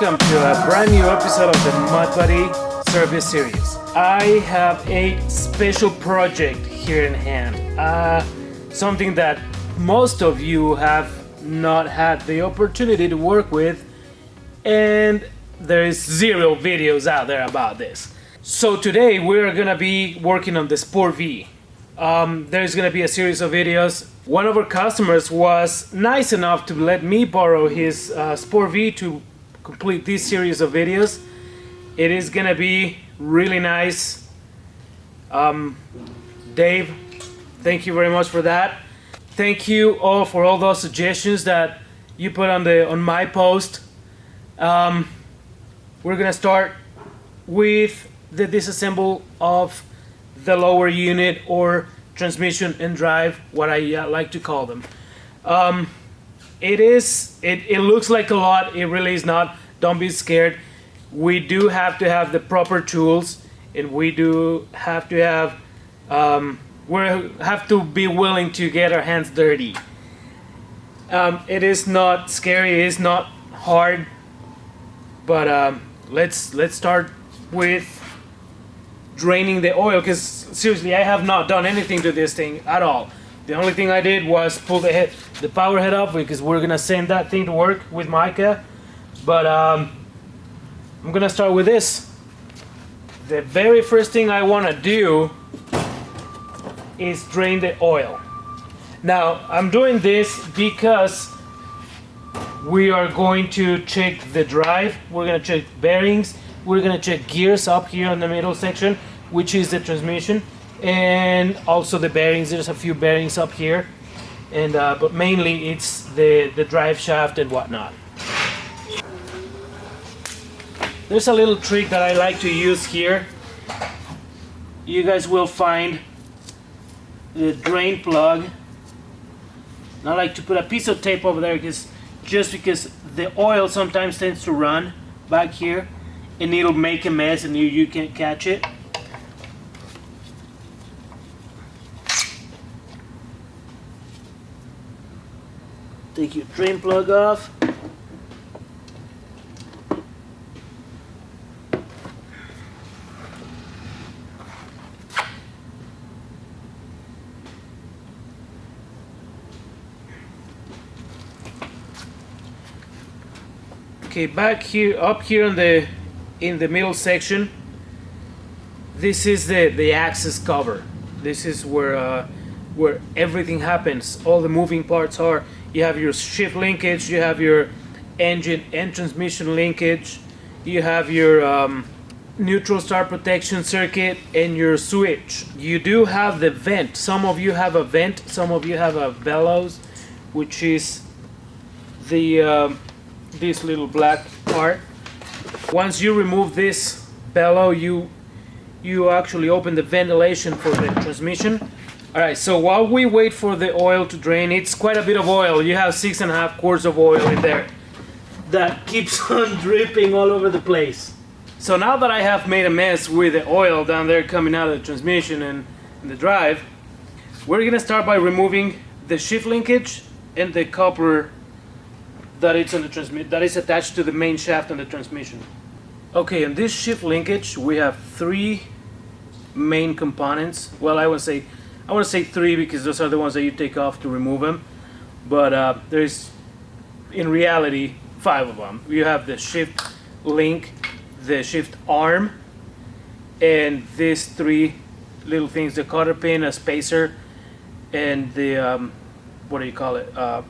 welcome to a brand new episode of the Mud Buddy Service Series. I have a special project here in hand. Uh, something that most of you have not had the opportunity to work with and there is zero videos out there about this. So today we're gonna be working on the Sport V. Um, there's gonna be a series of videos. One of our customers was nice enough to let me borrow his uh, Sport V to complete this series of videos. It is gonna be really nice. Um, Dave, thank you very much for that. Thank you all for all those suggestions that you put on the on my post. Um, we're gonna start with the disassemble of the lower unit or transmission and drive, what I uh, like to call them. Um, it is, it, it looks like a lot, it really is not. Don't be scared. We do have to have the proper tools and we do have to have, um, we have to be willing to get our hands dirty. Um, it is not scary, it is not hard, but um, let's let's start with draining the oil because seriously I have not done anything to this thing at all the only thing I did was pull the head the power head off because we're gonna send that thing to work with Micah. But um, I'm gonna start with this. The very first thing I want to do is drain the oil. Now I'm doing this because we are going to check the drive. We're gonna check bearings. We're gonna check gears up here in the middle section which is the transmission and also the bearings. There's a few bearings up here and uh, but mainly it's the the drive shaft and whatnot. There's a little trick that I like to use here. You guys will find the drain plug. I like to put a piece of tape over there because just because the oil sometimes tends to run back here and it'll make a mess and you, you can't catch it Take your drain plug off. Okay, back here, up here in the in the middle section, this is the the access cover. This is where uh, where everything happens. All the moving parts are you have your shift linkage, you have your engine and transmission linkage, you have your um, neutral star protection circuit and your switch. You do have the vent. Some of you have a vent, some of you have a bellows, which is the uh, this little black part. Once you remove this bellow, you you actually open the ventilation for the transmission Alright, so while we wait for the oil to drain, it's quite a bit of oil. You have six and a half quarts of oil in there. That keeps on dripping all over the place. So now that I have made a mess with the oil down there coming out of the transmission and, and the drive, we're gonna start by removing the shift linkage and the copper that it's on the transmit that is attached to the main shaft on the transmission. Okay, in this shift linkage we have three main components. Well, I would say I want to say three because those are the ones that you take off to remove them. But uh, there's, in reality, five of them. You have the shift link, the shift arm, and these three little things, the cotter pin, a spacer, and the, um, what do you call it, uh,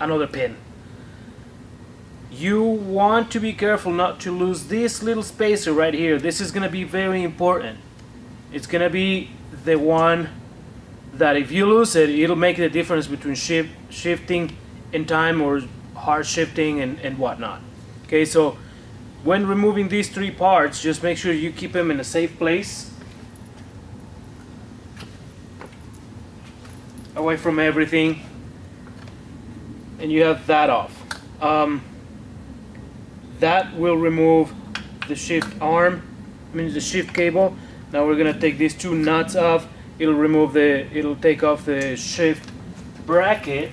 another pin. You want to be careful not to lose this little spacer right here. This is going to be very important. It's to be the one that if you lose it, it'll make the difference between shift, shifting in time or hard shifting and, and whatnot. Okay, so when removing these three parts, just make sure you keep them in a safe place. Away from everything. And you have that off. Um, that will remove the shift arm, I mean the shift cable. Now we're gonna take these two nuts off. It'll remove the, it'll take off the shift bracket.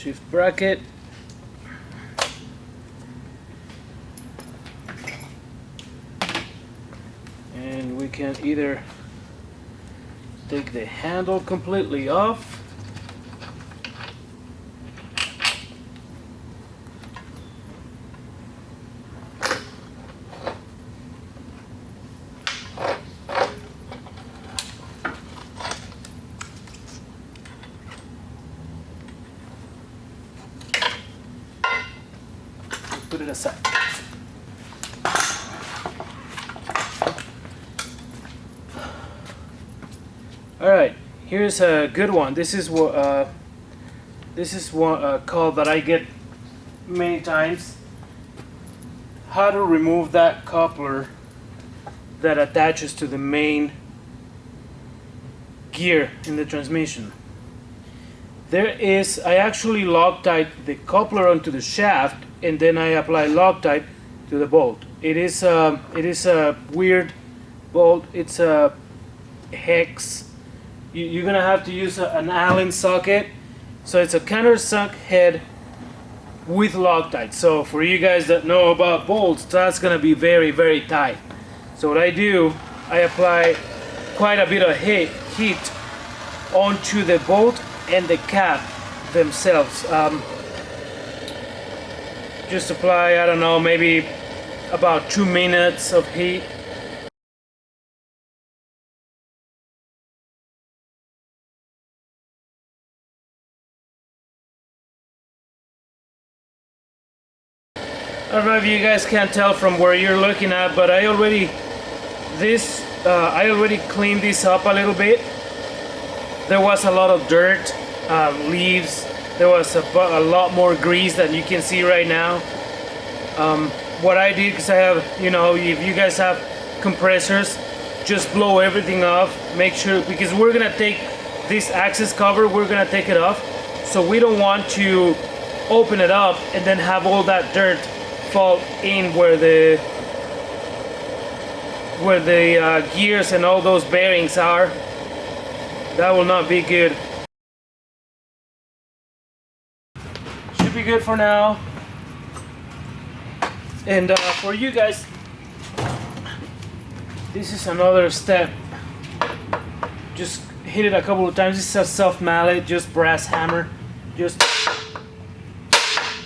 Shift bracket. And we can either take the handle completely off put it aside. All right, here's a good one. This is what uh, this is one uh, call that I get many times. How to remove that coupler that attaches to the main gear in the transmission. There is, I actually Loctite the coupler onto the shaft and then I apply Loctite to the bolt. It is a, it is a weird bolt. It's a hex. You, are gonna have to use an Allen socket. So it's a countersunk head with Loctite. So for you guys that know about bolts, that's gonna be very, very tight. So what I do, I apply quite a bit of heat, heat onto the bolt and the cap themselves. Um, just apply, I don't know, maybe about two minutes of heat. I don't know if you guys can tell from where you're looking at, but I already, this, uh, I already cleaned this up a little bit. There was a lot of dirt, uh, leaves, there was a, a, lot more grease than you can see right now. Um, what I did, because I have, you know, if you guys have compressors, just blow everything off. Make sure, because we're gonna take this access cover, we're gonna take it off. So we don't want to open it up and then have all that dirt fall in where the where the uh, gears and all those bearings are. That will not be good. Should be good for now. And uh, for you guys, this is another step. Just hit it a couple of times. This is a soft mallet, just brass hammer. Just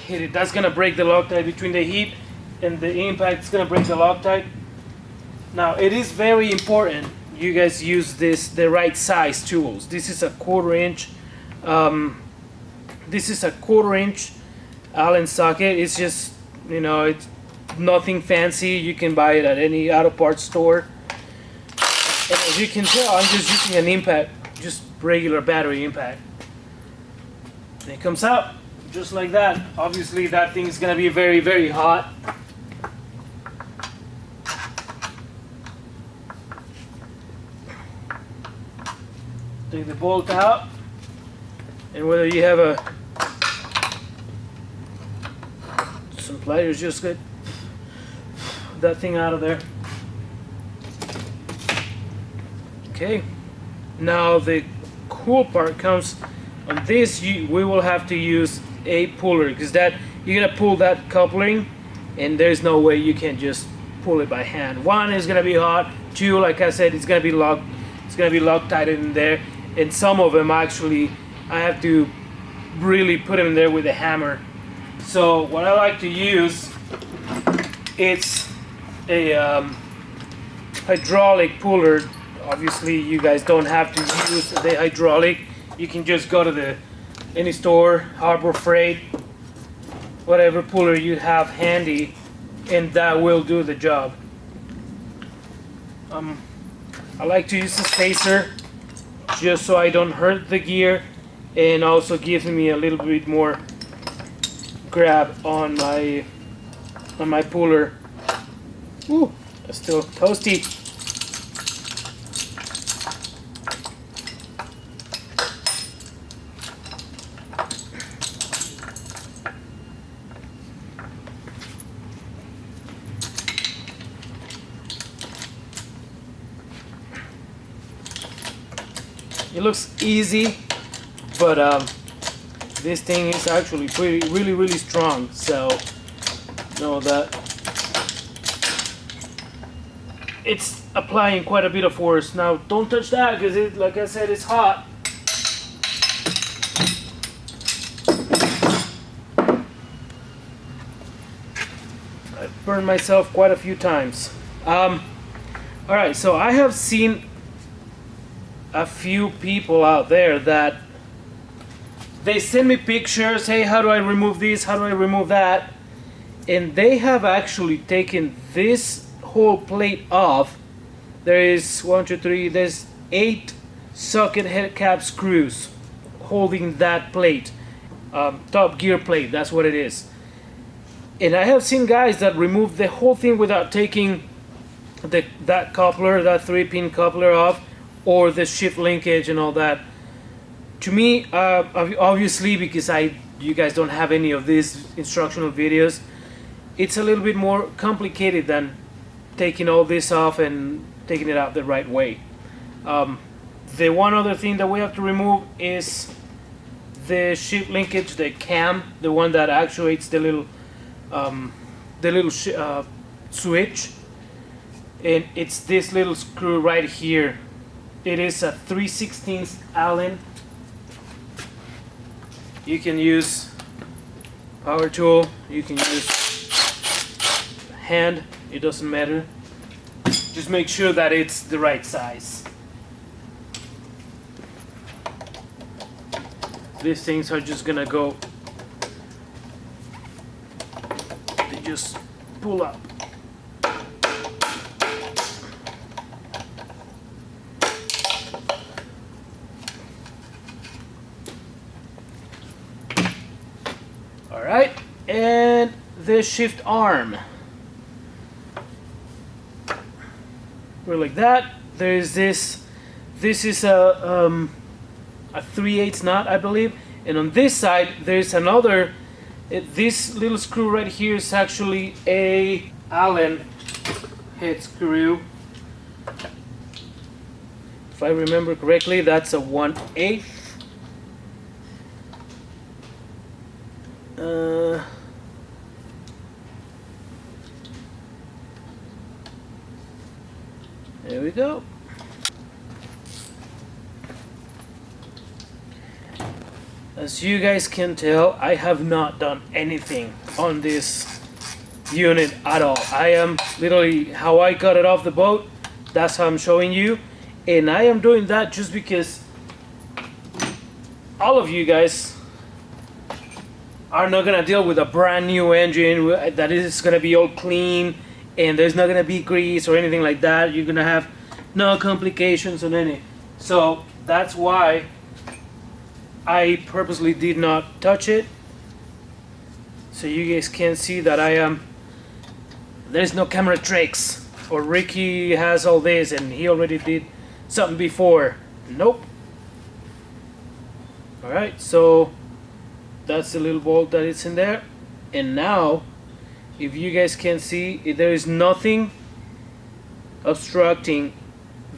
hit it. That's gonna break the Loctite between the heat and the impact. It's gonna break the Loctite. Now it is very important you guys use this the right size tools. This is a quarter inch. Um, this is a quarter inch Allen socket. It's just, you know, it's nothing fancy. You can buy it at any auto parts store. And as you can tell, I'm just using an impact, just regular battery impact. And it comes out just like that. Obviously that thing is gonna be very, very hot. Take the bolt out. And whether you have a some pliers just get that thing out of there. Okay, now the cool part comes on this you, we will have to use a puller because that you're gonna pull that coupling and there's no way you can just pull it by hand. One is gonna be hot, two like I said it's gonna be locked it's gonna be locked tight in there and some of them actually I have to really put them in there with a hammer so what I like to use, it's a um, hydraulic puller. Obviously you guys don't have to use the hydraulic. You can just go to the any store, Harbor Freight, whatever puller you have handy and that will do the job. Um, I like to use a spacer just so I don't hurt the gear and also gives me a little bit more grab on my on my puller. Ooh, still toasty. Looks easy, but um, this thing is actually pretty really really strong so know that. It's applying quite a bit of force. Now don't touch that because it like I said it's hot. I burned myself quite a few times. Um, all right so I have seen a few people out there that they send me pictures hey how do I remove this? How do I remove that? And they have actually taken this whole plate off. There is one two three there's eight socket head cap screws holding that plate. Um, top gear plate that's what it is. And I have seen guys that remove the whole thing without taking the that coupler that three pin coupler off or the shift linkage and all that. To me uh, obviously because I you guys don't have any of these instructional videos it's a little bit more complicated than taking all this off and taking it out the right way. Um, the one other thing that we have to remove is the shift linkage, the cam, the one that actuates the little um, the little uh, switch. And it's this little screw right here it is a 3 16 Allen you can use power tool you can use hand, it doesn't matter. Just make sure that it's the right size. These things are just gonna go, they just pull up. Alright, and the shift arm. We're like that. There's this. This is a um, a 3 8 knot, I believe. And on this side, there's another. It, this little screw right here is actually a Allen head screw. If I remember correctly, that's a 1 8 uh, we go. As you guys can tell, I have not done anything on this unit at all. I am literally how I got it off the boat. That's how I'm showing you. And I am doing that just because all of you guys are not gonna deal with a brand new engine that is gonna be all clean and there's not gonna be grease or anything like that. You're gonna have no complications on any. So that's why I purposely did not touch it. So you guys can see that I am there's no camera tricks or Ricky has all this and he already did something before. Nope. Alright so that's the little bolt that is in there. And now if you guys can see there is nothing obstructing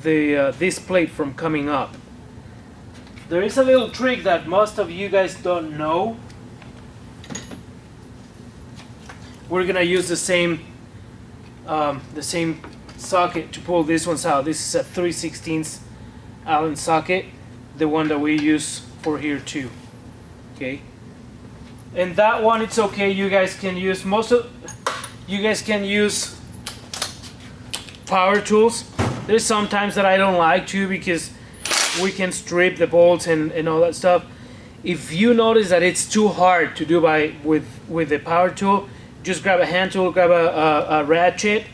the uh, this plate from coming up. There is a little trick that most of you guys don't know. We're gonna use the same um, the same socket to pull this ones out. This is a 3 16 Allen socket the one that we use for here too. Okay? And that one it's okay. You guys can use most of you guys can use power tools there's sometimes that I don't like to because we can strip the bolts and, and all that stuff if you notice that it's too hard to do by with with the power tool just grab a hand tool grab a, a, a ratchet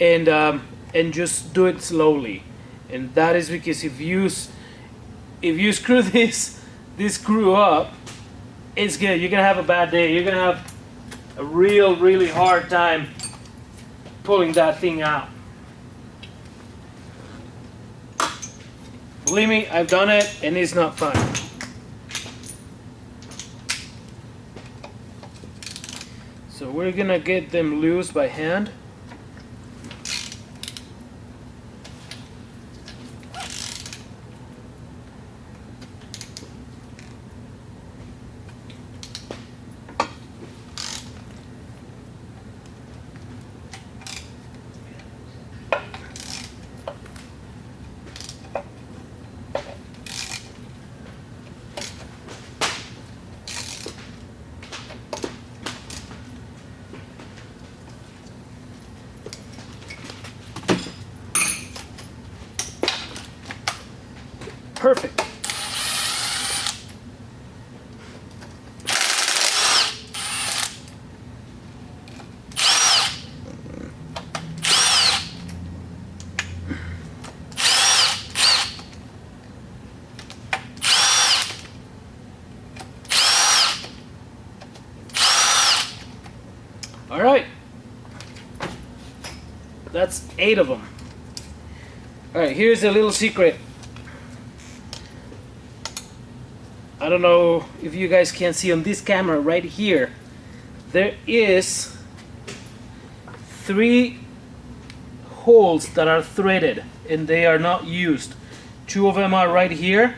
and um, and just do it slowly and that is because if you if you screw this this screw up it's good. You're gonna have a bad day. You're gonna have a real, really hard time pulling that thing out. Believe me, I've done it and it's not fun. So we're gonna get them loose by hand. Perfect. All right. That's eight of them. All right, here's a little secret. I don't know if you guys can see on this camera right here. There is three holes that are threaded and they are not used. Two of them are right here.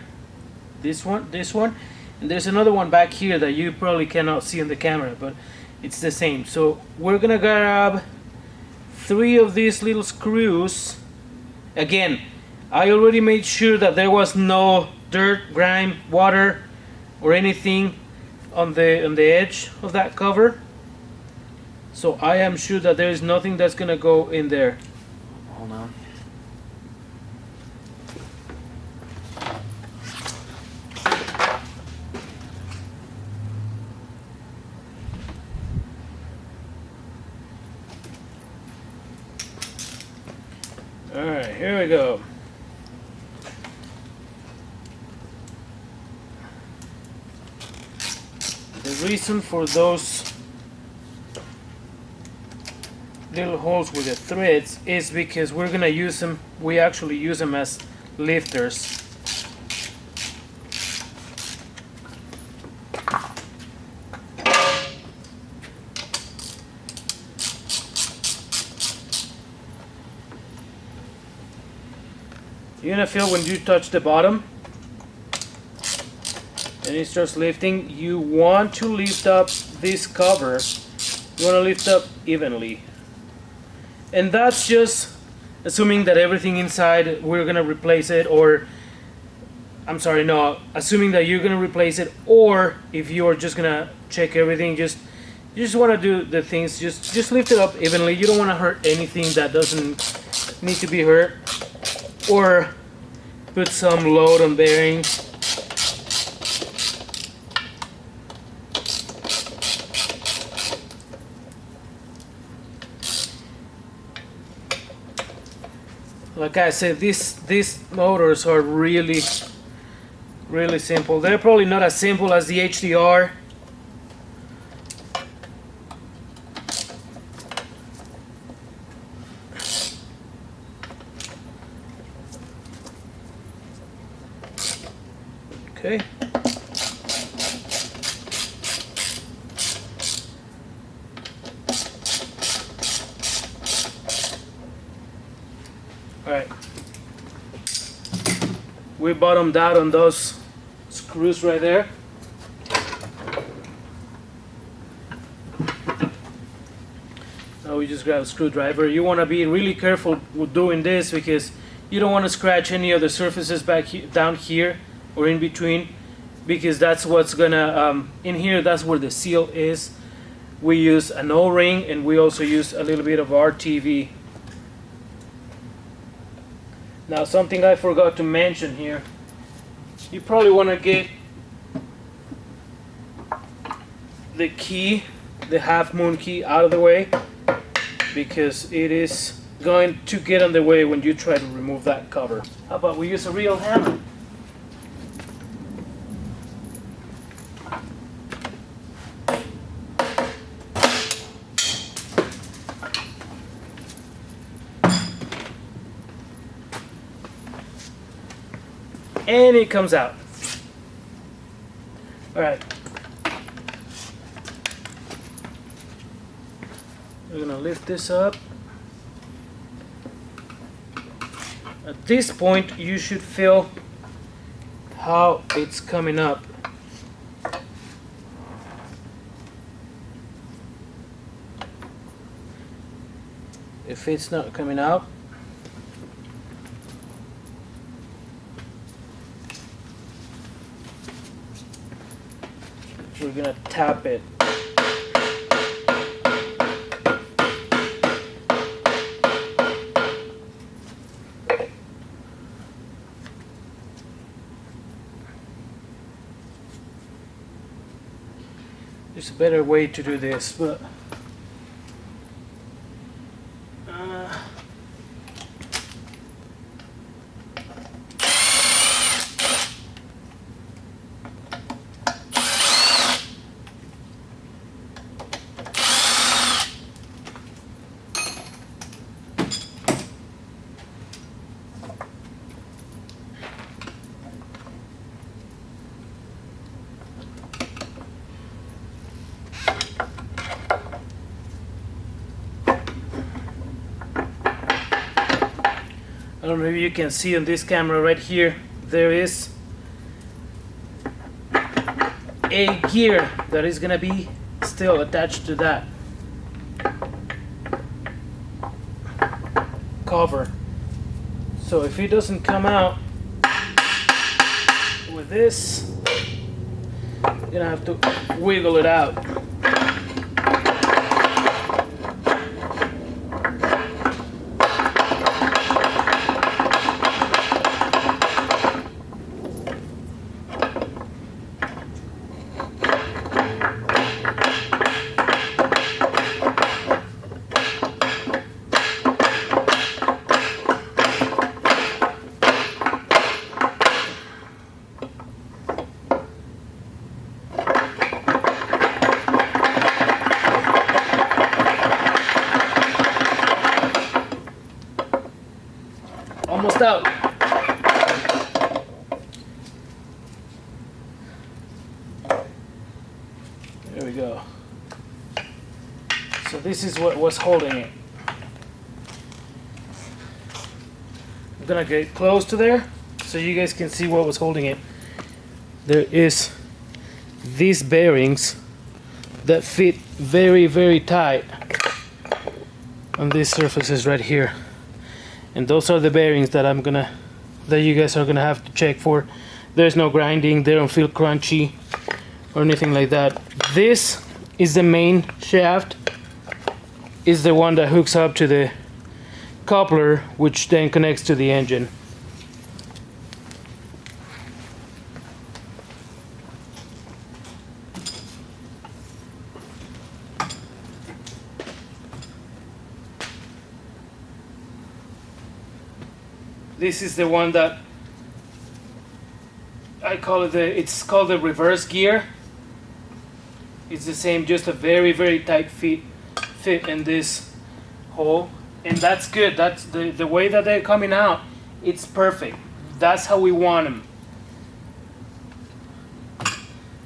This one, this one, and there's another one back here that you probably cannot see on the camera, but it's the same. So we're gonna grab three of these little screws. Again, I already made sure that there was no dirt, grime, water, or anything on the on the edge of that cover. So I am sure that there is nothing that's gonna go in there. Hold on. Alright, here we go. The reason for those little holes with the threads is because we're gonna use them, we actually use them as lifters. You're gonna feel when you touch the bottom and it starts lifting, you want to lift up this cover. You want to lift up evenly. And that's just assuming that everything inside we're gonna replace it or I'm sorry, no, assuming that you're gonna replace it or if you're just gonna check everything, just you just want to do the things just just lift it up evenly you don't want to hurt anything that doesn't need to be hurt or put some load on bearings eh? like I said these these motors are really really simple. They're probably not as simple as the HDR Okay. All right. We bottomed out on those screws right there. Now we just grab a screwdriver. You want to be really careful with doing this because you don't want to scratch any of the surfaces back he down here or in between because that's what's gonna um, in here that's where the seal is. We use an o-ring and we also use a little bit of RTV now something I forgot to mention here you probably want to get the key the half moon key out of the way because it is going to get on the way when you try to remove that cover. How about we use a real hammer and it comes out. All right. We're gonna lift this up. At this point, you should feel how it's coming up. If it's not coming out, we're gonna tap it. There's a better way to do this but don't know if you can see on this camera right here, there is a gear that is gonna be still attached to that cover. So if it doesn't come out with this, you're gonna have to wiggle it out. Out. There we go. So this is what was holding it. I'm gonna get close to there so you guys can see what was holding it. There is these bearings that fit very very tight on these surfaces right here and those are the bearings that I'm gonna that you guys are gonna have to check for. There's no grinding they don't feel crunchy or anything like that. This is the main shaft is the one that hooks up to the coupler which then connects to the engine this is the one that I call it the it's called the reverse gear. It's the same just a very very tight fit fit in this hole. And that's good. That's the the way that they're coming out it's perfect. That's how we want them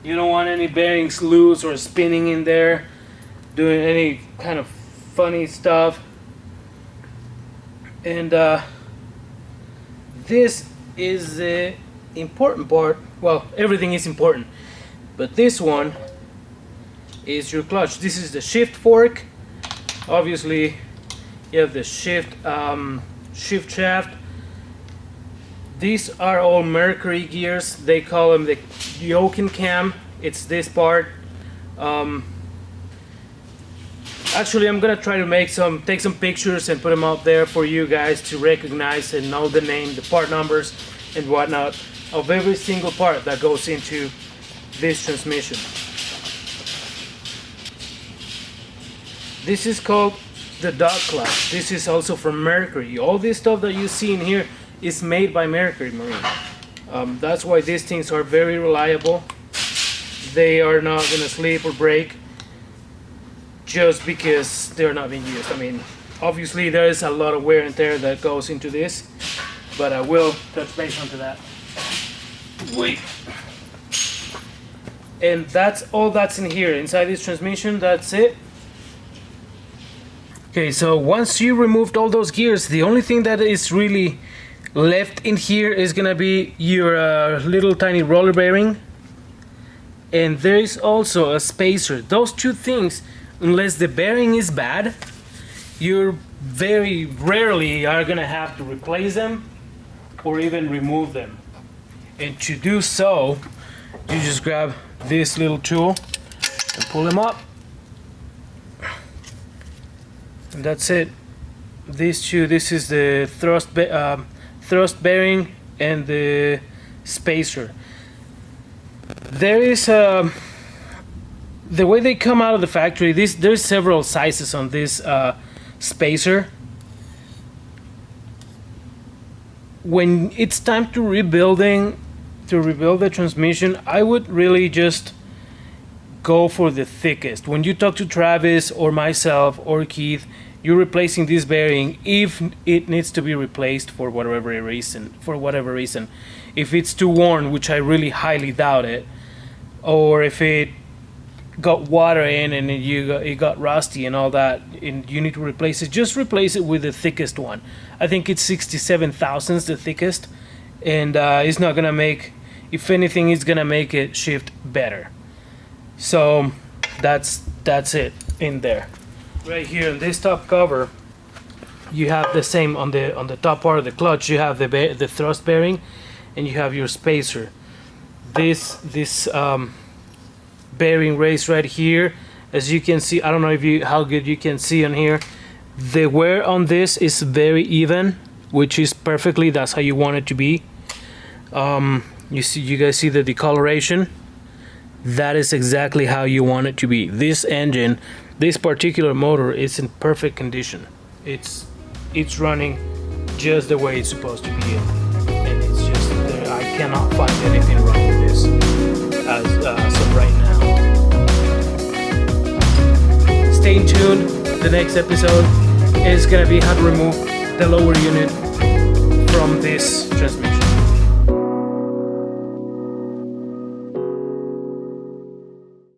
you don't want any bearings loose or spinning in there doing any kind of funny stuff. And uh, this is the important part well everything is important but this one is your clutch. This is the shift fork. Obviously you have the shift um, shift shaft. These are all mercury gears. They call them the yoke cam. It's this part. Um, actually I'm gonna try to make some take some pictures and put them out there for you guys to recognize and know the name the part numbers and whatnot of every single part that goes into this transmission. This is called the dog clutch this is also from Mercury. All this stuff that you see in here is made by Mercury Marine um, that's why these things are very reliable. They are not gonna slip or break just because they're not being used. I mean, obviously there is a lot of wear and tear that goes into this, but I will touch base onto that. Wait. And that's all that's in here. Inside this transmission, that's it. Okay, so once you removed all those gears, the only thing that is really left in here is gonna be your uh, little tiny roller bearing. And there is also a spacer. Those two things unless the bearing is bad you very rarely are gonna have to replace them or even remove them. And to do so you just grab this little tool and pull them up. And that's it. These two this is the thrust uh, thrust bearing and the spacer. There is a the way they come out of the factory, this there's several sizes on this uh, spacer. When it's time to rebuilding, to rebuild the transmission, I would really just go for the thickest. When you talk to Travis or myself or Keith, you're replacing this bearing if it needs to be replaced for whatever reason. For whatever reason, if it's too worn, which I really highly doubt it, or if it got water in and you got, it got rusty and all that, and you need to replace it, just replace it with the thickest one. I think it's 67 thousandths the thickest, and uh, it's not gonna make. If anything, it's gonna make it shift better. So that's that's it in there. Right here in this top cover, you have the same on the on the top part of the clutch. You have the the thrust bearing, and you have your spacer. This this um, bearing race right here, as you can see. I don't know if you how good you can see on here. The wear on this is very even, which is perfectly. That's how you want it to be. Um, you see, you guys see the decoloration that is exactly how you want it to be. This engine, this particular motor is in perfect condition. It's it's running just the way it's supposed to be. And it's just, I cannot find anything wrong with this as, uh, as of right now. Stay tuned. The next episode is gonna be how to remove the lower unit from this